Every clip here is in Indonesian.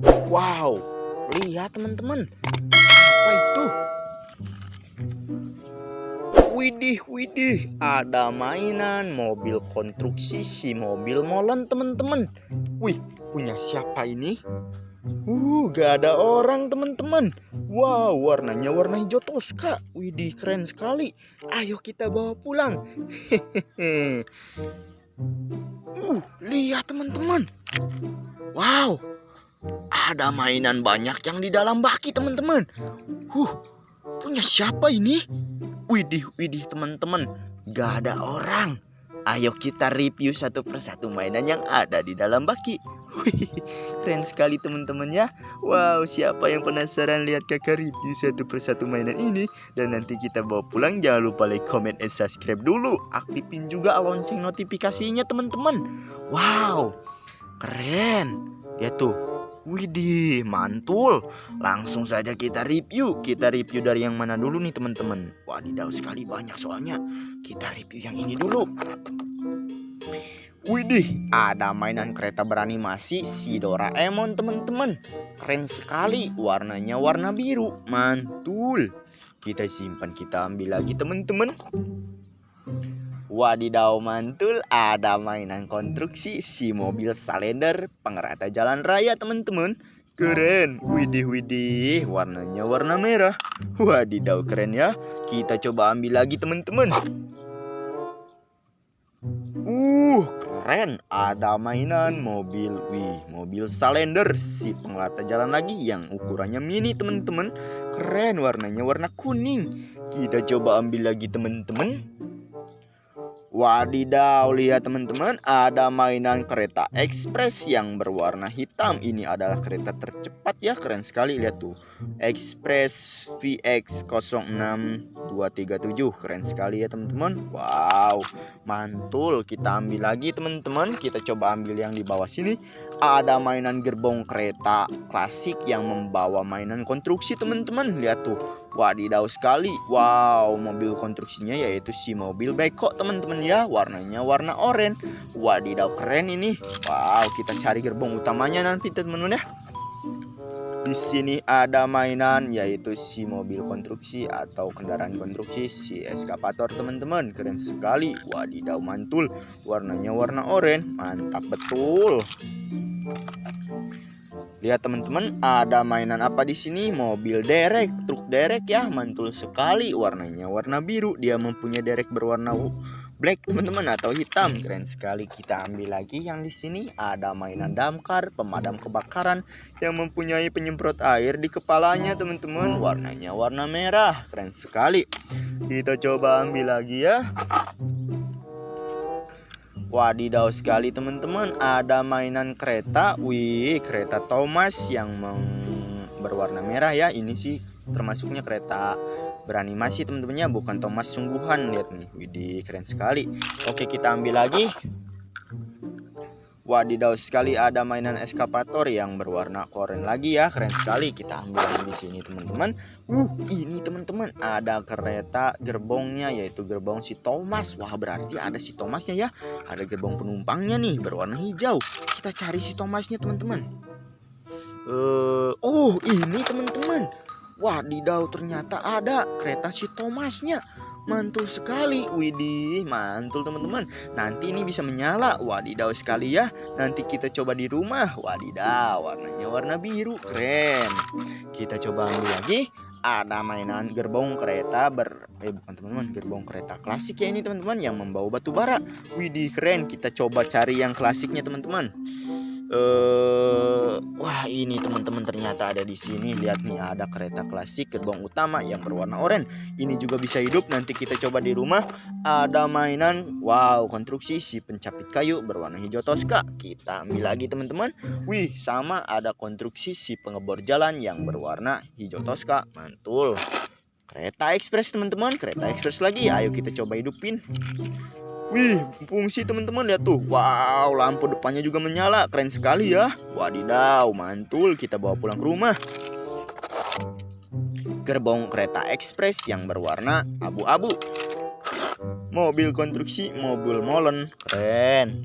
Wow, lihat teman-teman. Apa itu? Widih, widih, ada mainan mobil konstruksi si mobil molen teman-teman. Wih, punya siapa ini? Uh, gak ada orang teman-teman. Wow, warnanya warna hijau toska. Widih, keren sekali. Ayo kita bawa pulang. Hehehe. Uh, lihat teman-teman. Wow, ada mainan banyak yang di dalam baki teman-teman. Huh, punya siapa ini? Widih, widih teman-teman, gak ada orang. Ayo kita review satu persatu mainan yang ada di dalam baki. Keren sekali teman-teman ya. Wow, siapa yang penasaran lihat kakak review satu persatu mainan ini? Dan nanti kita bawa pulang, jangan lupa like, comment, and subscribe dulu. Aktifin juga lonceng notifikasinya teman-teman. Wow, keren. Lihat tuh, Widih, mantul. Langsung saja kita review. Kita review dari yang mana dulu nih teman-teman? Wadidaw sekali banyak soalnya. Kita review yang ini dulu. Widih, ada mainan kereta beranimasi si Doraemon teman-teman. Keren sekali, warnanya warna biru. Mantul. Kita simpan, kita ambil lagi teman-teman. Wadidaw mantul ada mainan konstruksi si mobil salender. Pengerata jalan raya teman-teman. Keren. Widih widih warnanya warna merah. Wadidaw keren ya. Kita coba ambil lagi teman-teman. Uh keren. Ada mainan mobil. Wih mobil salender. Si pengelata jalan lagi yang ukurannya mini teman-teman. Keren warnanya warna kuning. Kita coba ambil lagi teman-teman Wadidaw, lihat teman-teman, ada mainan kereta ekspres yang berwarna hitam. Ini adalah kereta tercepat ya, keren sekali lihat tuh. Express VX 06237, keren sekali ya teman-teman. Wow, mantul. Kita ambil lagi teman-teman. Kita coba ambil yang di bawah sini. Ada mainan gerbong kereta klasik yang membawa mainan konstruksi teman-teman. Lihat tuh Wadidaw sekali. Wow, mobil konstruksinya yaitu si mobil beko teman-teman ya. Warnanya warna oranye. Wadidaw keren ini. Wow, kita cari gerbong utamanya nanti teman-teman ya. Di sini ada mainan yaitu si mobil konstruksi atau kendaraan konstruksi si eskapator teman-teman. Keren sekali. Wadidaw mantul. Warnanya warna oranye. Mantap betul. Lihat teman-teman, ada mainan apa di sini? Mobil derek, truk derek ya, mantul sekali. Warnanya warna biru. Dia mempunyai derek berwarna black teman-teman atau hitam. Keren sekali. Kita ambil lagi yang di sini ada mainan damkar, pemadam kebakaran yang mempunyai penyemprot air di kepalanya teman-teman. Warnanya warna merah. Keren sekali. Kita coba ambil lagi ya. Wadidaw sekali teman-teman. Ada mainan kereta. Wih kereta Thomas yang berwarna merah ya. Ini sih termasuknya kereta beranimasi teman-temannya. Bukan Thomas sungguhan Lihat nih. Widih keren sekali. Oke kita ambil lagi Wadidaw sekali ada mainan eskapator yang berwarna koren lagi ya. Keren sekali. Kita ambil di sini teman-teman. Uh ini teman-teman ada kereta gerbongnya yaitu gerbong si Thomas. Wah berarti ada si Thomasnya ya. Ada gerbong penumpangnya nih berwarna hijau. Kita cari si Thomasnya teman-teman. Uh, oh ini teman-teman. Wadidaw ternyata ada kereta si Thomasnya mantul sekali. Widih mantul teman-teman. Nanti ini bisa menyala. Wadidaw sekali ya. Nanti kita coba di rumah. Wadidaw warnanya warna biru. Keren. Kita coba ambil lagi. Ada mainan gerbong kereta ber eh bukan teman-teman. Gerbong kereta klasik ya ini teman-teman yang membawa batu bara. Widih keren. Kita coba cari yang klasiknya teman-teman uh, wah ini teman-teman ternyata ada di sini. Lihat nih ada kereta klasik gerbong utama yang berwarna oranye. Ini juga bisa hidup. Nanti kita coba di rumah. Ada mainan. Wow konstruksi si pencapit kayu berwarna hijau toska. Kita ambil lagi teman-teman. Wih sama ada konstruksi si pengebor jalan yang berwarna hijau toska. Mantul. Kereta ekspres teman-teman. Kereta ekspres lagi. Ayo kita coba hidupin Wih, fungsi teman-teman lihat tuh. Wow, lampu depannya juga menyala. Keren sekali ya. Wadidaw, mantul. Kita bawa pulang ke rumah. Gerbong kereta ekspres yang berwarna abu-abu. Mobil konstruksi mobil molen. Keren.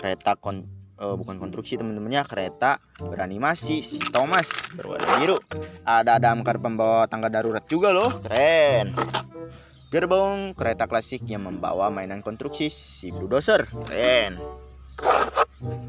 Kereta kon eh, bukan konstruksi teman-temannya kereta beranimasi si Thomas berwarna biru. Ada damkar pembawa tangga darurat juga loh, keren. Gerbong kereta klasik yang membawa mainan konstruksi si bulldozer, keren.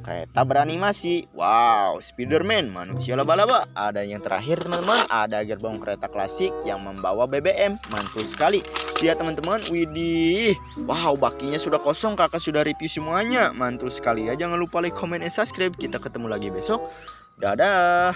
Kereta beranimasi, wow, Spiderman, manusia laba-laba. Ada yang terakhir teman-teman, ada gerbong kereta klasik yang membawa BBM, mantul sekali. Lihat teman-teman, widih, wow, bakinya sudah kosong, kakak sudah review semuanya, mantul sekali ya. Jangan lupa like, comment, dan subscribe. Kita ketemu lagi besok. Dadah.